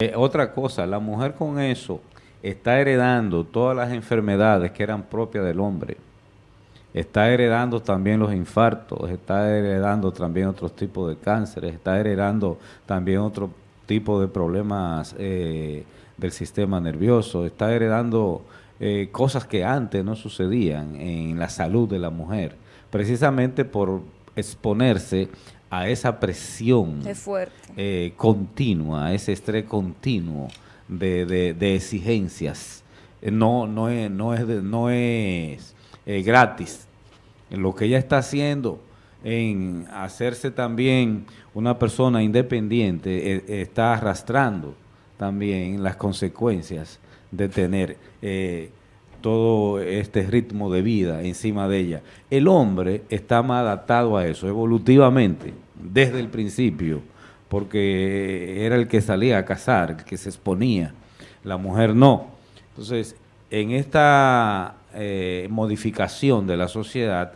Eh, otra cosa, la mujer con eso está heredando todas las enfermedades que eran propias del hombre. Está heredando también los infartos, está heredando también otros tipos de cánceres, está heredando también otro tipo de problemas eh, del sistema nervioso, está heredando eh, cosas que antes no sucedían en la salud de la mujer, precisamente por exponerse a esa presión eh, continua, a ese estrés continuo de, exigencias. Eh, no, no es, no es, no es eh, gratis. Lo que ella está haciendo en hacerse también una persona independiente está arrastrando también las consecuencias de tener todo este ritmo de vida encima de ella. El hombre está más adaptado a eso, evolutivamente, desde el principio, porque era el que salía a cazar, el que se exponía, la mujer no. Entonces, en esta eh, modificación de la sociedad,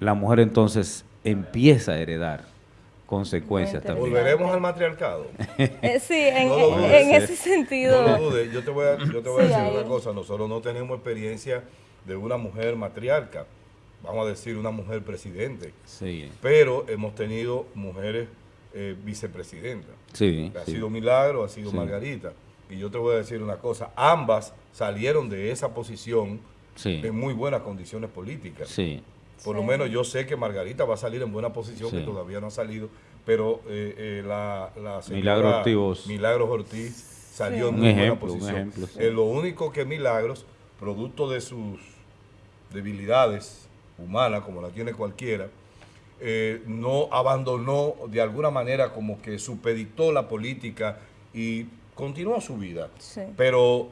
la mujer entonces empieza a heredar consecuencias también. ¿Volveremos al matriarcado? Eh, sí, en, ese sentido. No lo dudes. Yo te voy a, yo te voy a decir una cosa. Nosotros no tenemos experiencia de una mujer matriarca. Vamos a decir una mujer presidente. Sí. Pero hemos tenido mujeres eh, vicepresidentas. Sí. Ha sido Milagro, ha sido Margarita. Y yo te voy a decir una cosa. Ambas salieron de esa posición en muy buenas condiciones políticas. Sí. Por lo menos yo sé que Margarita va a salir en buena posición, que todavía no ha salido, pero eh, eh, la, la señora Milagros Ortiz, salió en muy buena posición. Eh, lo único que Milagros, producto de sus debilidades humanas, como la tiene cualquiera, no abandonó de alguna manera como que supeditó la política y continuó su vida. Pero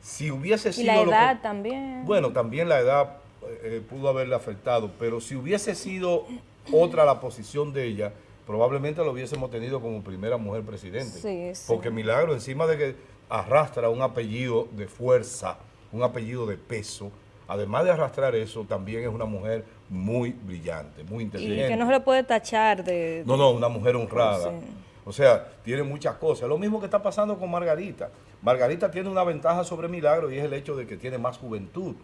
si hubiese sido... Y la edad también. Bueno, también la edad eh, pudo haberle afectado, pero si hubiese sido otra la posición de ella, probablemente lo hubiésemos tenido como primera mujer presidente. Porque Milagro, encima de que arrastra un apellido de fuerza, un apellido de peso, además de arrastrar eso, también es una mujer muy brillante, muy inteligente. Y que no se le puede tachar de... no, no, una mujer honrada. O sea, tiene muchas cosas. Lo mismo que está pasando con Margarita. Margarita tiene una ventaja sobre Milagro y es el hecho de que tiene más juventud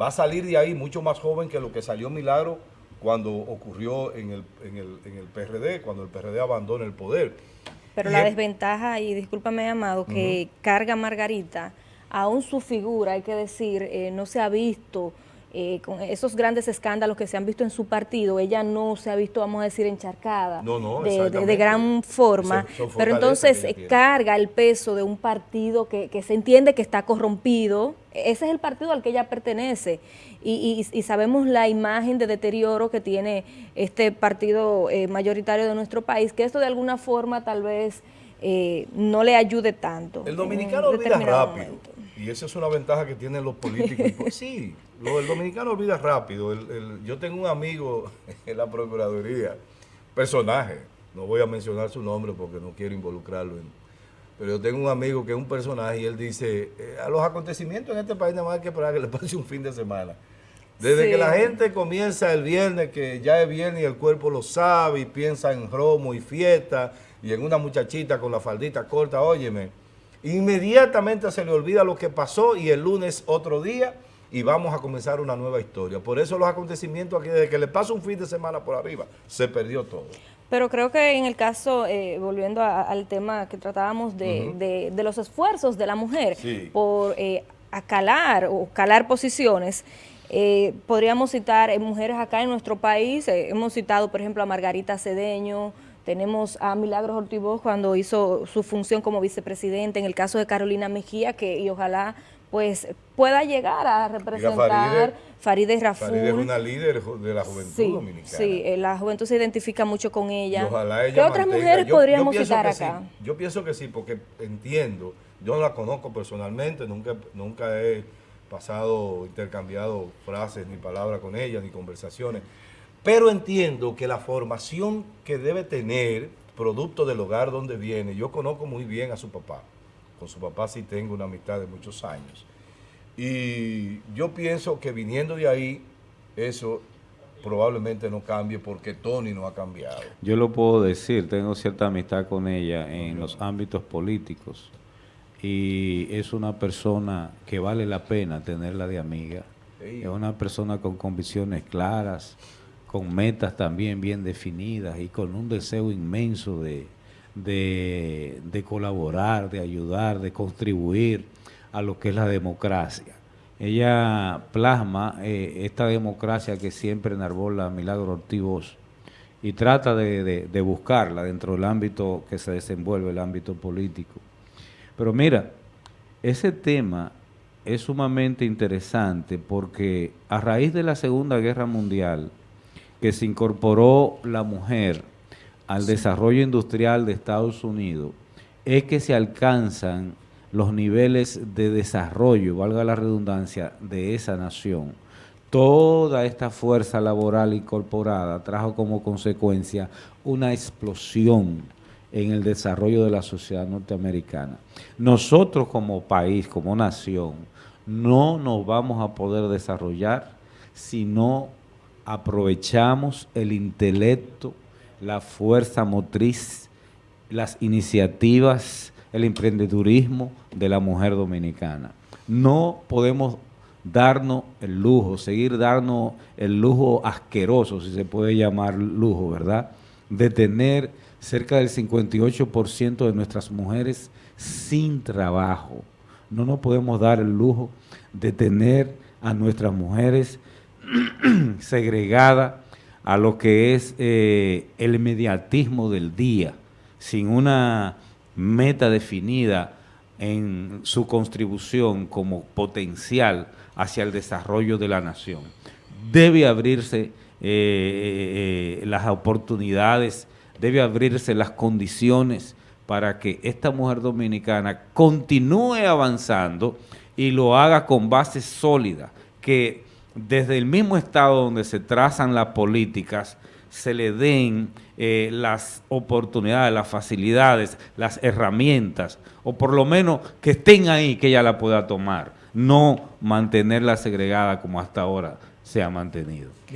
va a salir de ahí mucho más joven que lo que salió Milagro cuando ocurrió en el, en el, en el PRD, cuando el PRD abandona el poder. Pero la desventaja, y discúlpame, Amado, que carga Margarita, aún su figura, hay que decir, eh, no se ha visto eh, con esos grandes escándalos que se han visto en su partido, ella no se ha visto, vamos a decir, encharcada de, gran forma, pero entonces carga el peso de un partido que, se entiende que está corrompido, ese es el partido al que ella pertenece. Y, sabemos la imagen de deterioro que tiene este partido eh, mayoritario de nuestro país, que esto de alguna forma tal vez eh, no le ayude tanto. El dominicano olvida rápido. Y esa es una ventaja que tienen los políticos. Pues sí, el dominicano olvida rápido. yo tengo un amigo en la Procuraduría, personaje, no voy a mencionar su nombre porque no quiero involucrarlo pero yo tengo un amigo que es un personaje y él dice, eh, a los acontecimientos en este país nada más hay que esperar que le pase un fin de semana. Desde que la gente comienza el viernes, que ya es viernes y el cuerpo lo sabe y piensa en romo y fiesta y en una muchachita con la faldita corta, óyeme, inmediatamente se le olvida lo que pasó y el lunes otro día y vamos a comenzar una nueva historia. Por eso los acontecimientos aquí, desde que le pasa un fin de semana por arriba, se perdió todo. Pero creo que en el caso, eh, volviendo al tema que tratábamos de, de, los esfuerzos de la mujer por eh, acalar o calar posiciones, eh, podríamos citar mujeres acá en nuestro país, hemos citado por ejemplo a Margarita Cedeño, tenemos a Milagros Ortivoz cuando hizo su función como vicepresidente, en el caso de Carolina Mejía, que y ojalá pues pueda llegar a representar Faride, Raful. Faride es una líder de la juventud dominicana. Sí, eh, la juventud se identifica mucho con ella. ¿Qué otras mujeres podríamos citar acá? Yo pienso que sí, porque entiendo, yo no la conozco personalmente, nunca, nunca he pasado, intercambiado frases ni palabras con ella, ni conversaciones, pero entiendo que la formación que debe tener, producto del hogar donde viene, yo conozco muy bien a su papá. Con su papá sí tengo una amistad de muchos años. Y yo pienso que viniendo de ahí, eso probablemente no cambie porque Tony no ha cambiado. Yo lo puedo decir, tengo cierta amistad con ella en los ámbitos políticos y es una persona que vale la pena tenerla de amiga. Es una persona con convicciones claras, con metas también bien definidas y con un deseo inmenso de, de, colaborar, de ayudar, de contribuir a lo que es la democracia. Ella plasma eh, esta democracia que siempre enarbola Milagro Ortiz y trata de, de, buscarla dentro del ámbito que se desenvuelve, el ámbito político. Pero mira, ese tema es sumamente interesante porque a raíz de la Segunda Guerra Mundial, que se incorporó la mujer al desarrollo industrial de Estados Unidos, es que se alcanzan los niveles de desarrollo, valga la redundancia, de esa nación. Toda esta fuerza laboral incorporada trajo como consecuencia una explosión en el desarrollo de la sociedad norteamericana. Nosotros como país, como nación, no nos vamos a poder desarrollar si no aprovechamos el intelecto, la fuerza motriz, las iniciativas, el emprendedurismo de la mujer dominicana. No podemos darnos el lujo, seguir darnos el lujo asqueroso, si se puede llamar lujo, ¿verdad?, de tener cerca del 58% de nuestras mujeres sin trabajo. No nos podemos dar el lujo de tener a nuestras mujeres segregadas a lo que es eh, el mediatismo del día, sin una meta definida en su contribución como potencial hacia el desarrollo de la nación. Debe abrirse eh, eh, las oportunidades, debe abrirse las condiciones para que esta mujer dominicana continúe avanzando y lo haga con bases sólidas, que desde el mismo estado donde se trazan las políticas, se le den eh, las oportunidades, las facilidades, las herramientas, o por lo menos que estén ahí, que ella la pueda tomar, no mantenerla segregada como hasta ahora se ha mantenido.